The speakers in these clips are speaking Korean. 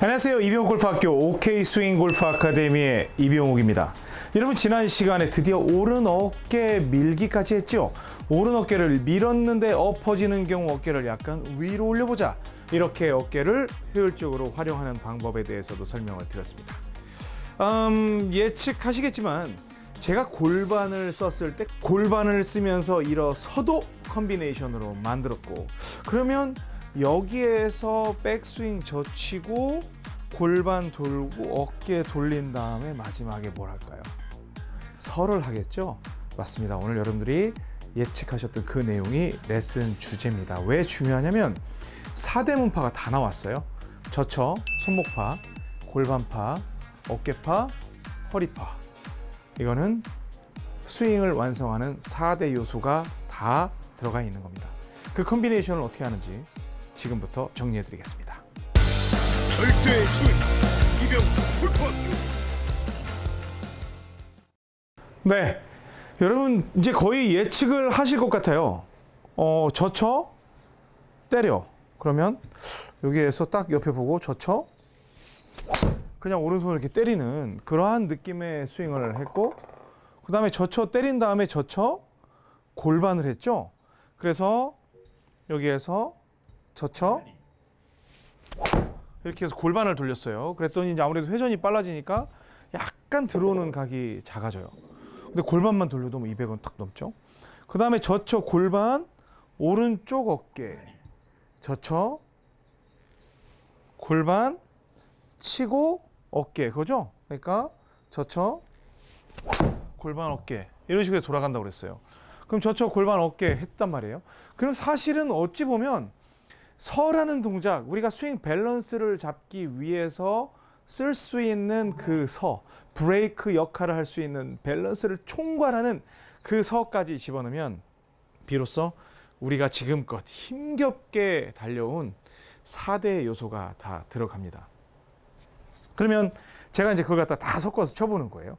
안녕하세요. 이병옥 골프학교 OK 스윙 골프 아카데미의 이병옥입니다. 여러분 지난 시간에 드디어 오른 어깨 밀기까지 했죠. 오른 어깨를 밀었는데 엎어지는 경우 어깨를 약간 위로 올려보자. 이렇게 어깨를 효율적으로 활용하는 방법에 대해서도 설명을 드렸습니다. 음, 예측하시겠지만 제가 골반을 썼을 때 골반을 쓰면서 일어서도 컨비네이션으로 만들었고 그러면 여기에서 백스윙 젖히고 골반 돌고 어깨 돌린 다음에 마지막에 뭘 할까요? 설을 하겠죠? 맞습니다. 오늘 여러분들이 예측하셨던 그 내용이 레슨 주제입니다. 왜 중요하냐면 4대 문파가 다 나왔어요. 저처, 손목파, 골반파, 어깨파, 허리파. 이거는 스윙을 완성하는 4대 요소가 다 들어가 있는 겁니다. 그 컨비네이션을 어떻게 하는지 지금부터 정리해 드리겠습니다. 절대 스윙 이병 골프학교 네. 여러분 이제 거의 예측을 하실 것 같아요. 어, 젖혀 때려. 그러면 여기에서 딱 옆에 보고 젖혀 그냥 오른손을 이렇게 때리는 그러한 느낌의 스윙을 했고 그 다음에 젖혀 때린 다음에 젖혀 골반을 했죠. 그래서 여기에서 젖혀 이렇게 해서 골반을 돌렸어요. 그랬더니 이제 아무래도 회전이 빨라지니까 약간 들어오는 각이 작아져요. 근데 골반만 돌려도 뭐 200원 딱 넘죠. 그 다음에 젖혀 골반 오른쪽 어깨 젖혀 골반 치고 어깨 그거죠? 그러니까 젖혀 골반 어깨 이런 식으로 돌아간다고 그랬어요. 그럼 젖혀 골반 어깨 했단 말이에요. 그럼 사실은 어찌 보면 서라는 동작 우리가 스윙 밸런스를 잡기 위해서 쓸 수 있는 그 서, 브레이크 역할을 할 수 있는 밸런스를 총괄하는 그 서까지 집어넣으면 비로소 우리가 지금껏 힘겹게 달려온 4대 요소가 다 들어갑니다. 그러면 제가 이제 그걸 갖다 다 섞어서 쳐보는 거예요.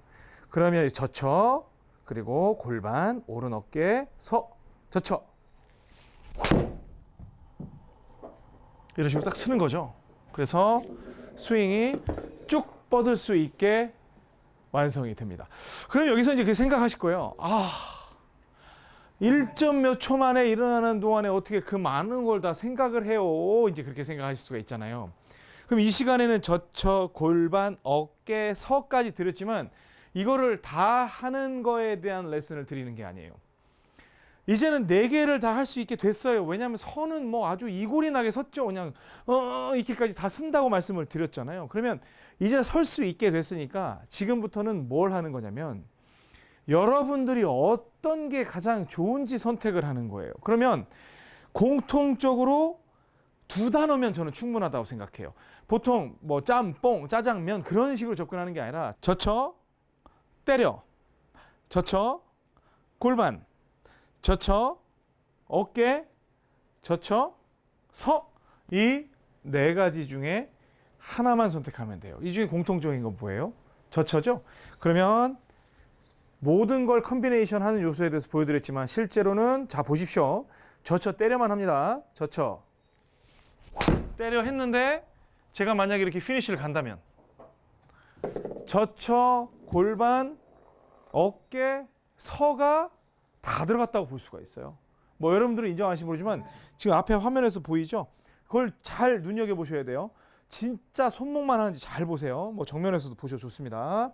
그러면 젖혀, 그리고 골반, 오른 어깨, 서, 젖혀. 이런 식으로 딱 쓰는 거죠. 그래서 스윙이 쭉 뻗을 수 있게 완성이 됩니다. 그럼 여기서 이제 그 생각하실 거예요. 아, 1점 몇 초 만에 일어나는 동안에 어떻게 그 많은 걸 다 생각을 해요. 이제 그렇게 생각하실 수가 있잖아요. 그럼 이 시간에는 젖혀, 골반, 어깨, 서까지 드렸지만 이거를 다 하는 거에 대한 레슨을 드리는 게 아니에요. 이제는 네 개를 다 할 수 있게 됐어요. 왜냐하면 선은 뭐 아주 이골이 나게 섰죠. 그냥 어 이렇게까지 다 쓴다고 말씀을 드렸잖아요. 그러면 이제 설 수 있게 됐으니까 지금부터는 뭘 하는 거냐면 여러분들이 어떤 게 가장 좋은지 선택을 하는 거예요. 그러면 공통적으로 두 단어면 저는 충분하다고 생각해요. 보통 뭐 짬뽕, 짜장면 그런 식으로 접근하는 게 아니라 젖혀, 때려, 젖혀, 골반, 젖혀, 어깨, 젖혀, 서. 이 네 가지 중에 하나만 선택하면 돼요. 이 중에 공통적인 건 뭐예요? 젖혀죠? 그러면 모든 걸 combination 하는 요소에 대해서 보여드렸지만 실제로는 자 보십시오. 젖혀 때려만 합니다. 젖혀. 때려 했는데 제가 만약에 이렇게 피니쉬를 간다면 젖혀, 골반, 어깨, 서가 다 들어갔다고 볼 수가 있어요. 뭐 여러분들은 인정하시지 모르지만 지금 앞에 화면에서 보이죠? 그걸 잘 눈여겨 보셔야 돼요. 진짜 손목만 하는지 잘 보세요. 뭐 정면에서도 보셔도 좋습니다.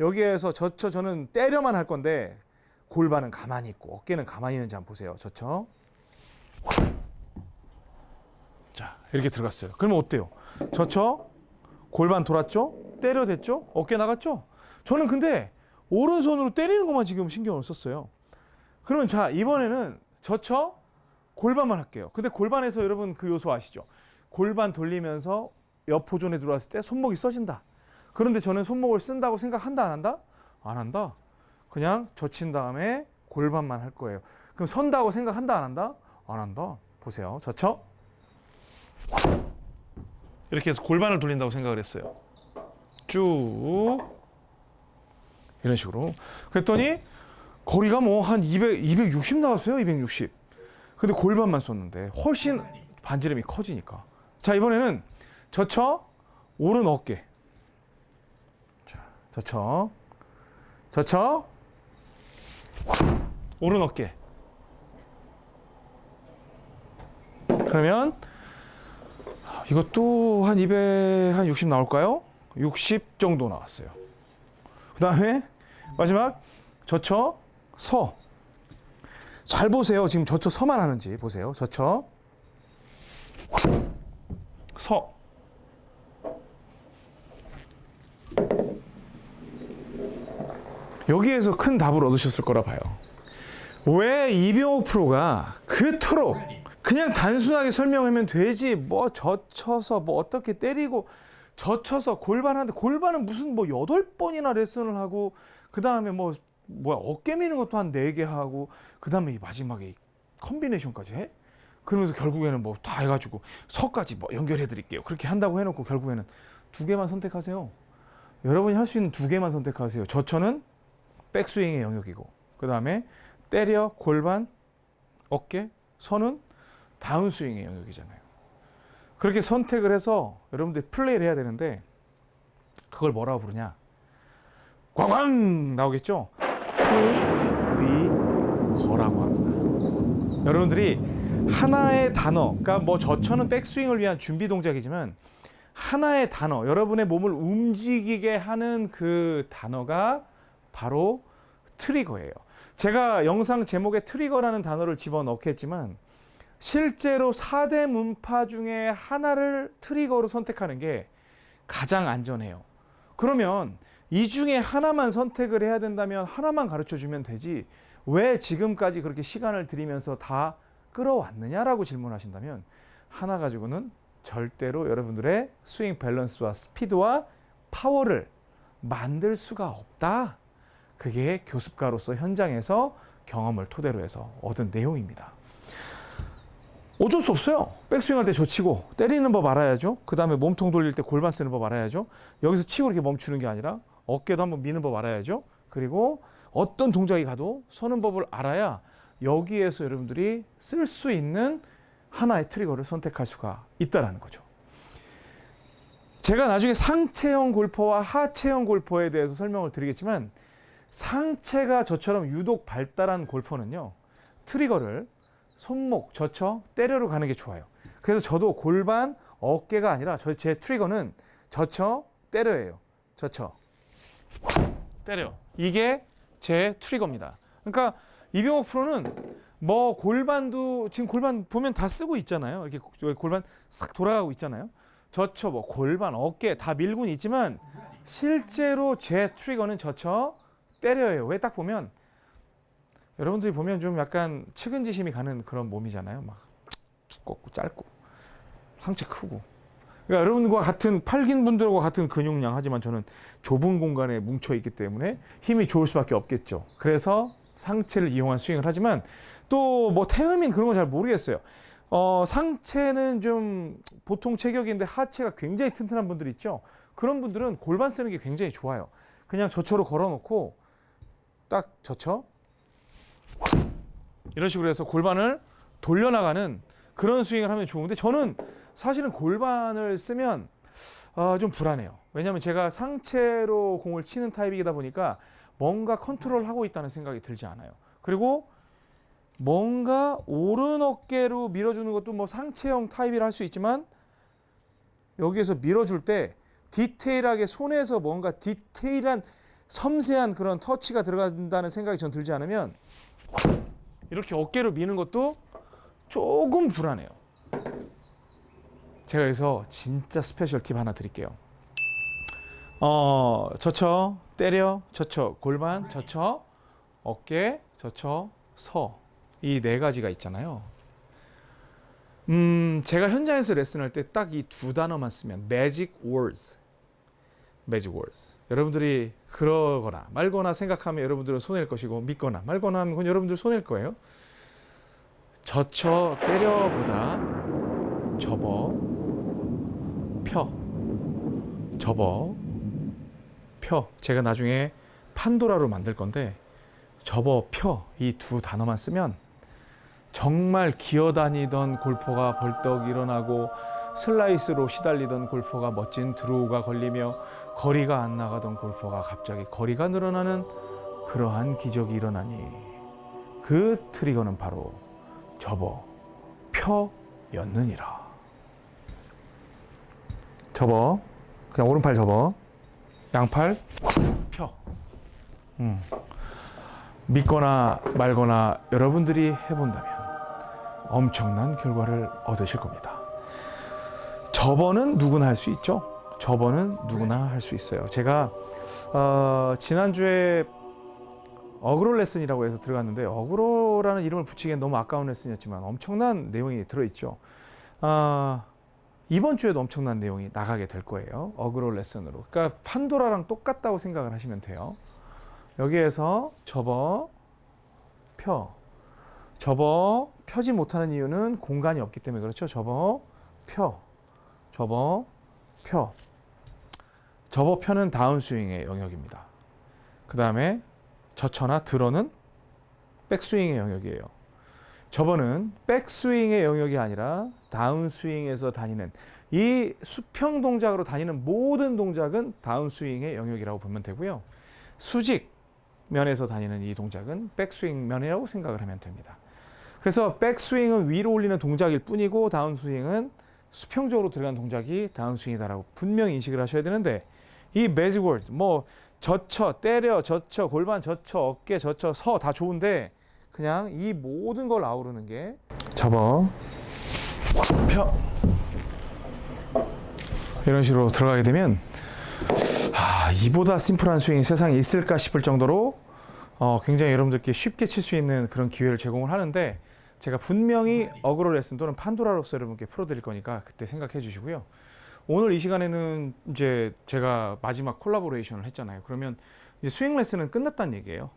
여기에서 젖혀 저는 때려만 할 건데 골반은 가만히 있고 어깨는 가만히 있는지 한번 보세요. 젖혀. 자 이렇게 들어갔어요. 그러면 어때요? 젖혀 골반 돌았죠? 때려댔죠? 어깨 나갔죠? 저는 근데 오른손으로 때리는 것만 지금 신경을 썼어요. 그러면 자 이번에는 젖혀 골반만 할게요. 근데 골반에서 여러분 그 요소 아시죠? 골반 돌리면서 옆 호존에 들어왔을 때 손목이 써진다. 그런데 저는 손목을 쓴다고 생각한다 안 한다? 안 한다. 그냥 젖힌 다음에 골반만 할 거예요. 그럼 선다고 생각한다 안 한다? 안 한다. 보세요. 젖혀. 이렇게 해서 골반을 돌린다고 생각을 했어요. 쭉 이런 식으로. 그랬더니 거리가 뭐 한 200, 260 나왔어요. 260. 근데 골반만 썼는데 훨씬 반지름이 커지니까. 자, 이번에는 젖혀 오른 어깨. 자, 젖혀. 젖혀. 오른 어깨. 그러면 이것도 한 200, 한 60 나올까요? 60 정도 나왔어요. 그 다음에 마지막 젖혀 서. 잘 보세요. 지금 젖혀 서만 하는지 보세요. 젖혀 서. 여기에서 큰 답을 얻으셨을 거라 봐요. 왜 이병옥 프로가 그토록 그냥 단순하게 설명하면 되지 뭐 젖혀서 뭐 어떻게 때리고 젖혀서 골반하는데 골반은 무슨 뭐 여덟 번이나 레슨을 하고 그 다음에 뭐 뭐야 어깨 미는 것도 한 네 개 하고 그 다음에 이 마지막에 이 컨비네이션까지 해? 그러면서 결국에는 뭐 다 해가지고 서까지 뭐 연결해 드릴게요. 그렇게 한다고 해놓고 결국에는 두 개만 선택하세요. 여러분이 할 수 있는 두 개만 선택하세요. 저처는 백스윙의 영역이고 그 다음에 때려 골반 어깨 선은 다운스윙의 영역이잖아요. 그렇게 선택을 해서 여러분들이 플레이를 해야 되는데 그걸 뭐라고 부르냐? 꽝꽝 나오겠죠 트리거라고 합니다 여러분들이 하나의 단어 그러니까 뭐 저처는 백스윙을 위한 준비 동작이지만 하나의 단어 여러분의 몸을 움직이게 하는 그 단어가 바로 트리거예요 제가 영상 제목에 트리거라는 단어를 집어넣겠지만 실제로 4대 문파 중에 하나를 트리거로 선택하는 게 가장 안전해요. 그러면 이 중에 하나만 선택을 해야 된다면 하나만 가르쳐 주면 되지 왜 지금까지 그렇게 시간을 들이면서 다 끌어왔느냐라고 질문하신다면 하나 가지고는 절대로 여러분들의 스윙 밸런스와 스피드와 파워를 만들 수가 없다. 그게 교습가로서 현장에서 경험을 토대로 해서 얻은 내용입니다. 어쩔 수 없어요. 백스윙 할 때 젖히고 때리는 법 알아야죠. 그 다음에 몸통 돌릴 때 골반 쓰는 법 알아야죠. 여기서 치고 이렇게 멈추는 게 아니라 어깨도 한번 미는 법 알아야죠. 그리고 어떤 동작이 가도 서는 법을 알아야 여기에서 여러분들이 쓸 수 있는 하나의 트리거를 선택할 수가 있다라는 거죠. 제가 나중에 상체형 골퍼와 하체형 골퍼에 대해서 설명을 드리겠지만 상체가 저처럼 유독 발달한 골퍼는요. 트리거를 손목, 젖혀, 때려로 가는 게 좋아요. 그래서 저도 골반, 어깨가 아니라 저, 제 트리거는 젖혀, 때려예요. 젖혀, 때려. 이게 제 트리거입니다. 그러니까 이병옥 프로는 뭐 골반도 지금 골반 보면 다 쓰고 있잖아요. 이렇게 골반 싹 돌아가고 있잖아요. 젖혀, 뭐 골반, 어깨 다 밀고는 있지만 실제로 제 트리거는 젖혀, 때려예요. 왜 딱 보면 여러분들이 보면 좀 약간 측은지심이 가는 그런 몸이잖아요. 막 두껍고 짧고 상체 크고. 그러니까 여러분과 같은 팔긴 분들과 같은 근육량 하지만 저는 좁은 공간에 뭉쳐 있기 때문에 힘이 좋을 수밖에 없겠죠. 그래서 상체를 이용한 스윙을 하지만 또 뭐 태음인 그런 거잘 모르겠어요. 어, 상체는 좀 보통 체격인데 하체가 굉장히 튼튼한 분들 있죠. 그런 분들은 골반 쓰는 게 굉장히 좋아요. 그냥 저처로 걸어놓고 딱 젖혀 이런 식으로 해서 골반을 돌려나가는 그런 스윙을 하면 좋은데 저는 사실은 골반을 쓰면 아, 좀 불안해요. 왜냐하면 제가 상체로 공을 치는 타입이다 보니까 뭔가 컨트롤하고 있다는 생각이 들지 않아요. 그리고 뭔가 오른 어깨로 밀어주는 것도 뭐 상체형 타입이라 할 수 있지만 여기에서 밀어줄 때 디테일하게 손에서 뭔가 디테일한 섬세한 그런 터치가 들어간다는 생각이 전 들지 않으면 이렇게 어깨로 미는 것도 조금 불안해요. 제가 여기서 진짜 special tip 하나 드릴게요. 어, 젖혀, 때려, 젖혀, 골반, 젖혀, 어깨, 젖혀, 서. 이 네 가지가 있잖아요. 음, 제가 현장에서 레슨할 때 딱 이 두 단어만 쓰면 magic words. magic words. 여러분들이 그러거나 말거나 생각하면 여러분들은 손해일 것이고 믿거나 말거나 하면 그건 여러분들 손해일 거예요. 젖혀 때려보다 접어 펴. 접어. 펴. 제가 나중에 판도라로 만들 건데 접어 펴. 이 두 단어만 쓰면 정말 기어다니던 골퍼가 벌떡 일어나고 슬라이스로 시달리던 골퍼가 멋진 드로우가 걸리며 거리가 안 나가던 골퍼가 갑자기 거리가 늘어나는 그러한 기적이 일어나니 그 트리거는 바로 접어 펴였느니라. 접어 그냥 오른팔 접어 양팔 펴. 음. 믿거나 말거나 여러분들이 해본다면 엄청난 결과를 얻으실 겁니다. 접어는 누구나 할 수 있죠. 접어는 누구나 할 수 있어요. 제가 어, 지난주에 어그로 레슨이라고 해서 들어갔는데 어그로라는 이름을 붙이기엔 너무 아까운 레슨이었지만 엄청난 내용이 들어있죠. 아, 이번 주에도 엄청난 내용이 나가게 될 거예요. 어그로 레슨으로. 그러니까 판도라랑 똑같다고 생각을 하시면 돼요. 여기에서 접어 펴 접어 펴지 못하는 이유는 공간이 없기 때문에 그렇죠. 접어 펴 접어 펴 접어 펴는 다운스윙의 영역입니다. 그 다음에 젖혀나 들어는 백스윙의 영역이에요. 접어는 백스윙의 영역이 아니라 다운스윙에서 다니는 이 수평 동작으로 다니는 모든 동작은 다운스윙의 영역이라고 보면 되고요. 수직 면에서 다니는 이 동작은 백스윙 면이라고 생각을 하면 됩니다. 그래서 백스윙은 위로 올리는 동작일 뿐이고 다운스윙은 수평적으로 들어간 동작이 다운스윙이다라고 분명히 인식을 하셔야 되는데 이 매직 월드 뭐 젖혀 때려 젖혀 골반 젖혀 어깨 젖혀 서 다 좋은데 그냥 이 모든 걸 아우르는 게 접어 펴 이런 식으로 들어가게 되면 아, 이보다 심플한 스윙이 세상에 있을까 싶을 정도로 어, 굉장히 여러분들께 쉽게 칠 수 있는 그런 기회를 제공을 하는데 제가 분명히 어그로 레슨 또는 판도라로서 여러분께 풀어드릴 거니까 그때 생각해 주시고요. 오늘 이 시간에는 이제 제가 마지막 collaboration을 했잖아요. 그러면 이제 스윙 레슨은 끝났다는 얘기예요.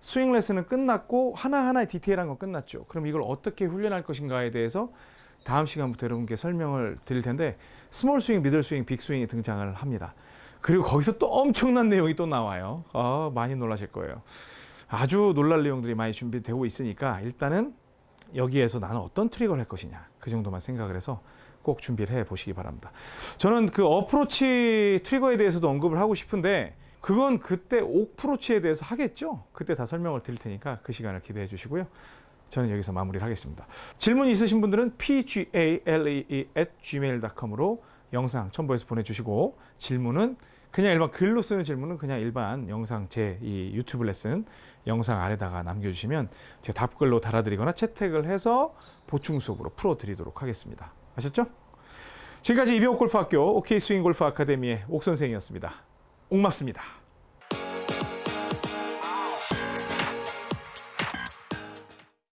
스윙 레슨은 끝났고 하나하나의 디테일한 건 끝났죠. 그럼 이걸 어떻게 훈련할 것인가에 대해서 다음 시간부터 여러분께 설명을 드릴 텐데 small swing, middle swing, big swing이 등장을 합니다. 그리고 거기서 또 엄청난 내용이 또 나와요. 아, 많이 놀라실 거예요. 아주 놀랄 내용들이 많이 준비되고 있으니까 일단은 여기에서 나는 어떤 트릭을 할 것이냐 그 정도만 생각을 해서 꼭 준비를 해 보시기 바랍니다. 저는 그 어프로치 트리거에 대해서도 언급을 하고 싶은데 그건 그때 옥프로치에 대해서 하겠죠. 그때 다 설명을 드릴 테니까 그 시간을 기대해 주시고요. 저는 여기서 마무리를 하겠습니다. 질문 있으신 분들은 pgalee@gmail.com으로 영상 첨부해서 보내주시고 질문은 그냥 일반 글로 쓰는 질문은 그냥 일반 영상 제 이 유튜브 레슨 영상 아래다가 남겨주시면 제가 답글로 달아드리거나 채택을 해서 보충 수업으로 풀어드리도록 하겠습니다. 아셨죠? 지금까지 이병옥 골프학교 OK 스윙 골프 아카데미의 옥 선생이었습니다. 옥맞습니다.